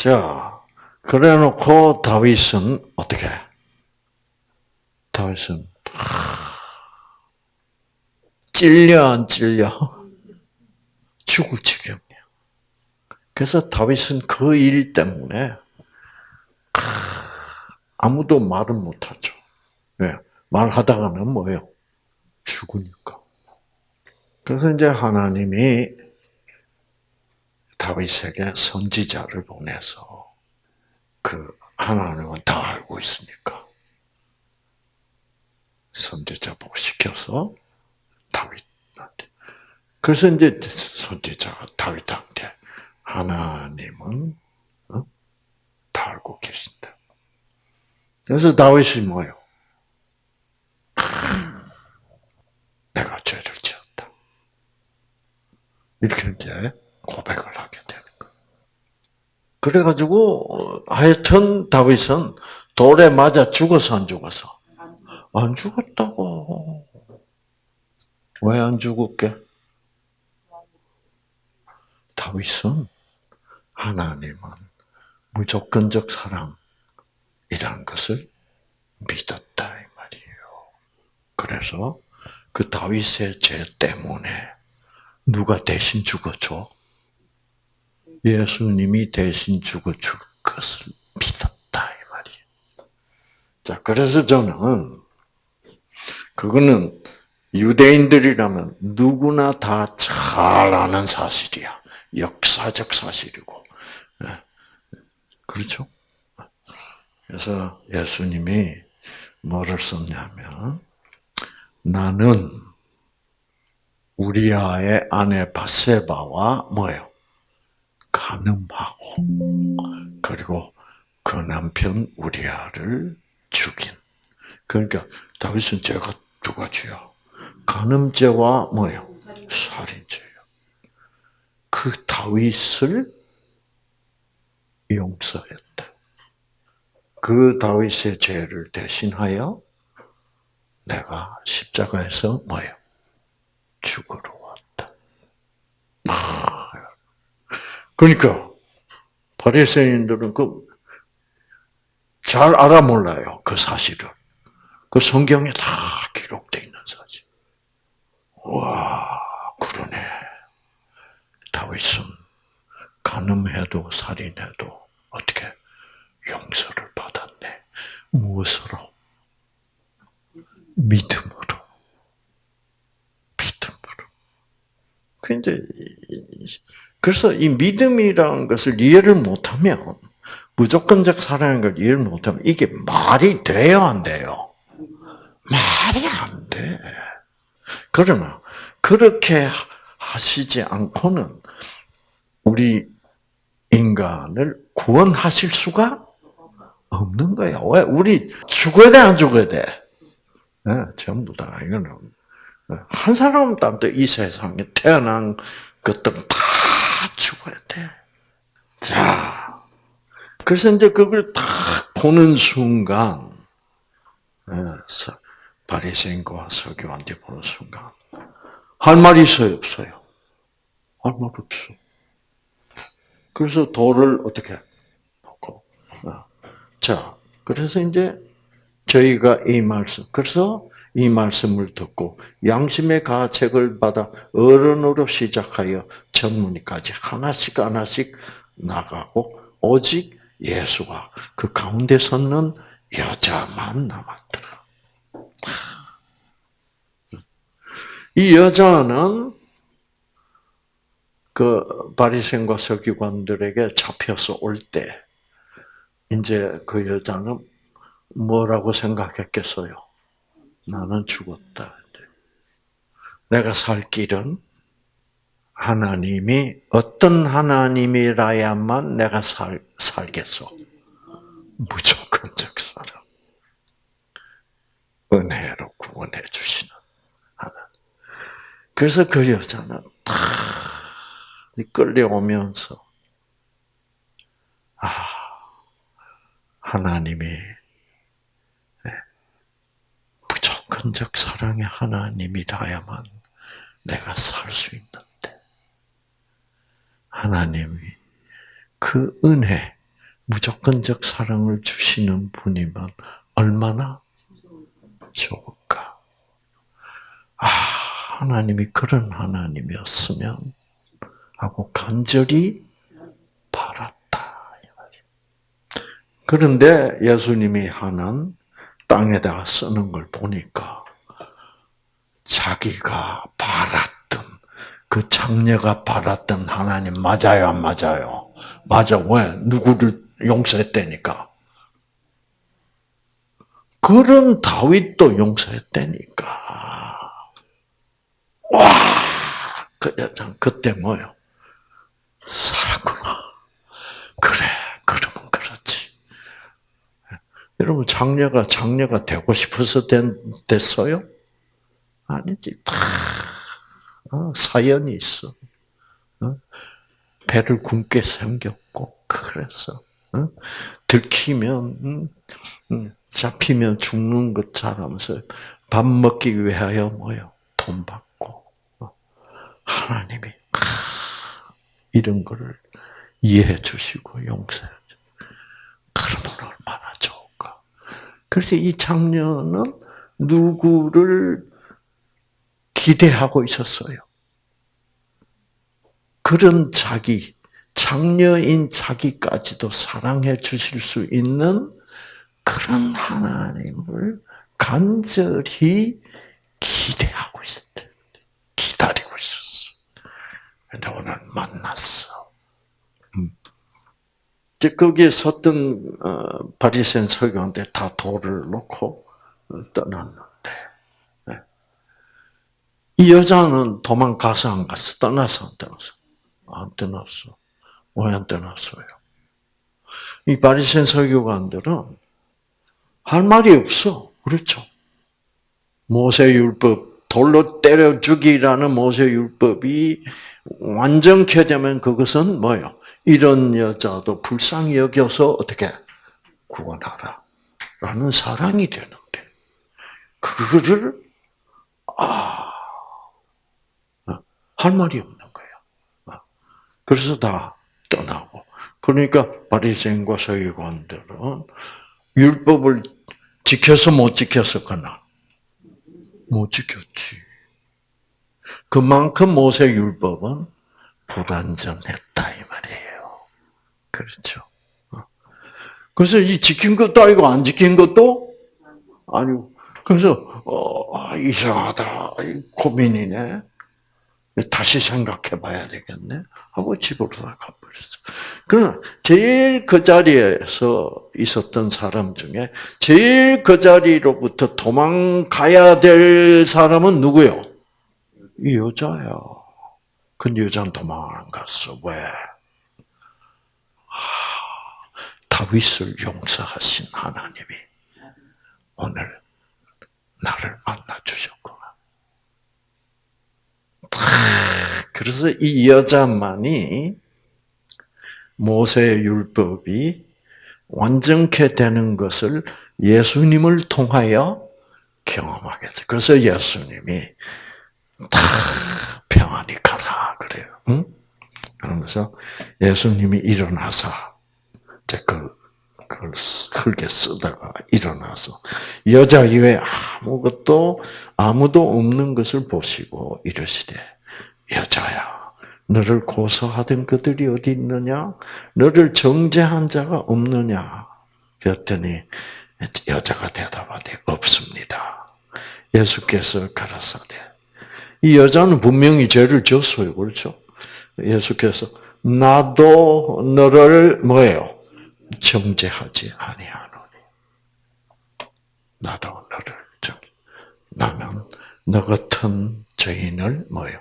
어. 자, 그래 놓고 다윗은 어떻게? 다윗은 찔려 안 찔려? 죽을 지경이야. 그래서 다윗은 그 일 때문에 아무도 말을 못하죠. 왜? 말하다가는 뭐예요? 죽으니까. 그래서 이제 하나님이 다윗에게 선지자를 보내서 그 하나님은 다 알고 있으니까 선지자 보고 시켜서 다윗한테. 그래서 이제 선지자가 다윗한테 하나님은 어? 다 알고 계신다. 그래서 다윗이 뭐예요? 내가 죄를 지었다. 이렇게 이제 고백을 하게 되는 거예요. 그래가지고 하여튼 다윗은 돌에 맞아 죽어서 안 죽어서 안 죽었다고. 왜 안 죽었게? 다윗은 하나님은 무조건적 사랑이라는 것을 믿었다 이 말이에요. 그래서 그 다윗의 죄 때문에 누가 대신 죽어줘? 예수님이 대신 죽어 줄 것을 믿었다 이 말이에요. 자, 그래서 저는 그거는 유대인들이라면 누구나 다 잘 아는 사실이야. 역사적 사실이고. 예. 그렇죠? 그래서 예수님이 뭐를 썼냐면, 나는 우리아의 아내 바세바와 뭐예요? 가늠하고, 그리고 그 남편 우리아를 죽인. 그러니까 다윗은 죄가 두 가지야. 간음죄와 뭐예요? 살인죄예요. 그 다윗을 용서했다. 그 다윗의 죄를 대신하여 내가 십자가에서 뭐예요? 죽으러 왔다. 그러니까 바리새인들은 그 잘 알아 몰라요 그 사실을. 그 성경에 다 기록되어 있는 사실. 와, 그러네. 다윗은 간음해도 살인해도 어떻게 용서를 받았네. 무엇으로? 믿음으로. 믿음으로. 근데 그래서 이 믿음이라는 것을 이해를 못하면 무조건적 사랑인 걸 이해를 못하면 이게 말이 돼요, 안 돼요? 말이 안 돼. 그러나 그렇게 하시지 않고는 우리 인간을 구원하실 수가 없는 거야. 왜? 우리 죽어야 돼, 안 죽어야 돼? 네, 전부 다, 이거는. 한 사람도 이 세상에 태어난 것들은 다 죽어야 돼. 자, 그래서 이제 그걸 딱 보는 순간, 네, 바리새인과 서기관들 보는 순간 할 말이 있어요, 없어요? 할 말 없어. 그래서 돌을 어떻게 놓고 어. 자, 그래서 이제 저희가 이 말씀 그래서 이 말씀을 듣고 양심의 가책을 받아 어른으로 시작하여 전문의까지 하나씩 하나씩 나가고 오직 예수와 그 가운데 섰는 여자만 남았더라. 이 여자는 그 바리새인과 서기관들에게 잡혀서 올 때 이제 그 여자는 뭐라고 생각했겠어요? 나는 죽었다. 내가 살 길은 하나님이 어떤 하나님이라야만 내가 살, 살겠어. 무조건적 사랑. 은혜로 구원해 주시는 하나님. 그래서 그 여자는 탁 끌려오면서 아 하나님이 무조건적 사랑의 하나님이라야만 내가 살 수 있는데 하나님이 그 은혜, 무조건적 사랑을 주시는 분이면 얼마나 좋을까? 아, 하나님이 그런 하나님이었으면 하고 간절히 바랐다. 그런데 예수님이 하는 땅에다 쓰는 걸 보니까 자기가 바랐던 그 장녀가 바랐던 하나님 맞아요, 안 맞아요? 맞아. 왜? 누구를 용서했다니까. 그런 다윗도 용서했다니까. 와, 그 여자 그때 뭐요? 살았구나. 그래, 그러면 그렇지. 여러분 장녀가 장녀가 되고 싶어서 된, 됐어요? 아니지. 다 어, 사연이 있어. 어? 배를 굶게 생겼고 그래서 어? 들키면 음, 음, 잡히면 죽는 것처럼 밥 먹기 위하여 뭐요? 돈 받고 하나님이 이런 거를 이해해 주시고 용서해 주. 그러면 얼마나 좋을까? 그래서 이 장녀는 누구를 기대하고 있었어요. 그런 자기, 장녀인 자기까지도 사랑해 주실 수 있는 그런 하나님을 간절히 기대하고 있었대. 기다리고 있었어. 근데 오늘 만났어. 음. 이제 거기에 섰던 어, 바리새인 서기관들 다 돌을 놓고 떠났는데 네. 이 여자는 도망가서 안 갔어? 떠나서 안 떠났어? 안 떠났어. 왜 안 떠났어요? 이 바리새인 서기관들은 할 말이 없어. 그렇죠? 모세 율법 돌로 때려 죽이라는 모세 율법이 완전케 되면 그것은 뭐요? 이런 여자도 불쌍히 여겨서 어떻게 구원하라. 라는 사랑이 되는데, 그거를, 아, 할 말이 없는 거야. 그래서 다 떠나고. 그러니까 바리새인과 서기관들은 율법을 지켜서 못 지켰었거나 못 지켰지. 그만큼 모세 율법은 불완전했다 이 말이에요. 그렇죠. 어. 그래서 이 지킨 것도 아니고 안 지킨 것도 아니고 그래서 어, 이상하다 고민이네. 다시 생각해 봐야 되겠네. 하고 집으로 나가버렸어. 그러나 제일 그 자리에서 있었던 사람 중에 제일 그 자리로부터 도망가야 될 사람은 누구요? 이 여자야. 그 여자는 도망 안 갔어. 왜? 다윗을 용서하신 하나님이 오늘 나를 만나 주셨구나. 그래서 이 여자만이 모세의 율법이 완전케 되는 것을 예수님을 통하여 경험하게 돼. 그래서 예수님이 다 평안히 가라 그래요. 응? 그러면서 예수님이 일어나서 그 그걸 흙에 쓰다가 일어나서 여자 이외 아무것도 아무도 없는 것을 보시고 이러시되 여자야 너를 고소하던 그들이 어디 있느냐? 너를 정죄한 자가 없느냐? 그랬더니 여자가 대답하되 없습니다. 예수께서 가라사대 이 여자는 분명히 죄를 졌어요. 그렇죠? 예수께서 나도 너를 뭐예요? 정죄하지 아니하노니. 나도 너를 정. 나는 너 같은 죄인을 뭐예요?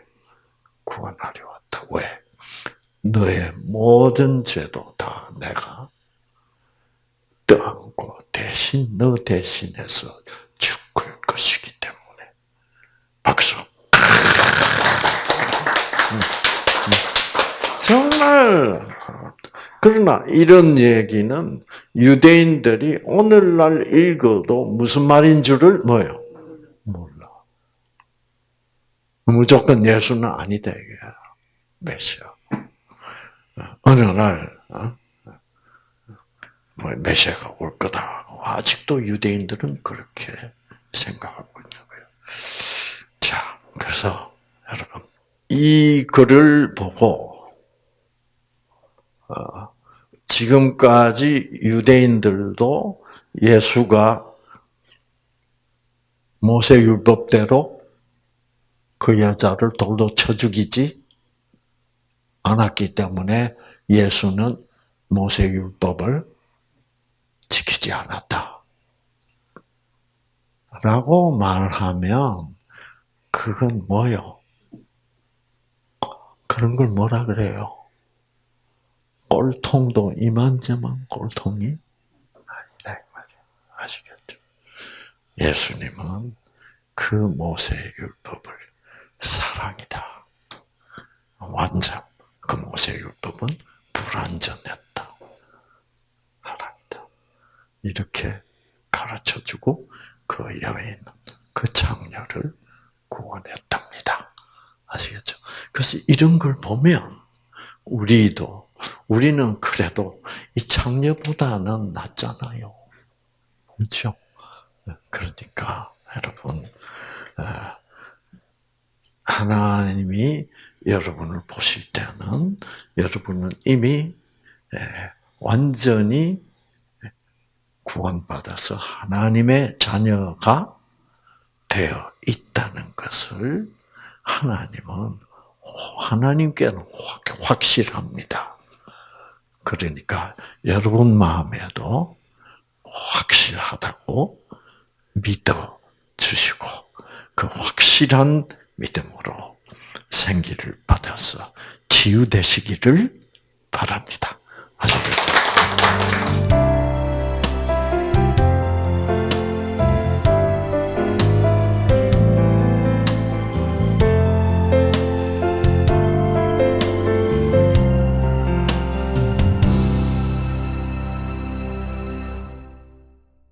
구원하려 왔다. 왜? 너의 모든 죄도 다 내가 떠안고 대신 너 대신해서 죽을 것이기 때문에 박수. 정말 그러나 이런 얘기는 유대인들이 오늘날 읽어도 무슨 말인 줄을 뭐요? 몰라. 무조건 예수는 아니다 이게 메시아. 어느 날 어? 뭐 메시아가 올 거다. 아직도 유대인들은 그렇게 생각하고 거예요. 자, 그래서 여러분 이 글을 보고 어, 지금까지 유대인들도 예수가 모세 율법대로 그 여자를 돌로 쳐 죽이지 않았기 때문에 예수는 모세 율법을 지키지 않았다. 라고 말하면 그건 뭐요? 그런 걸 뭐라 그래요? 꼴통도 이만저만 꼴통이 아니다 이 말이야. 아시겠죠? 예수님은 그 모세의 율법을 사랑이다. 완전 그 모세의 율법은 불완전했다. 하나이다. 이렇게 가르쳐주고 그 여인은 그 장녀를 구원했답니다. 아시겠죠? 그래서 이런 걸 보면 우리도 우리는 그래도 이 장녀보다는 낫잖아요. 그렇죠? 그러니까 여러분 어, 하나님이 여러분을 보실 때는 여러분은 이미 완전히 구원받아서 하나님의 자녀가 되어 있다는 것을 하나님은 하나님께는 확실합니다. 그러니까 여러분 마음에도 확실하다고 믿어 주시고 그 확실한 믿음으로 생기를 받아서 치유되시기를 바랍니다. 아시겠죠?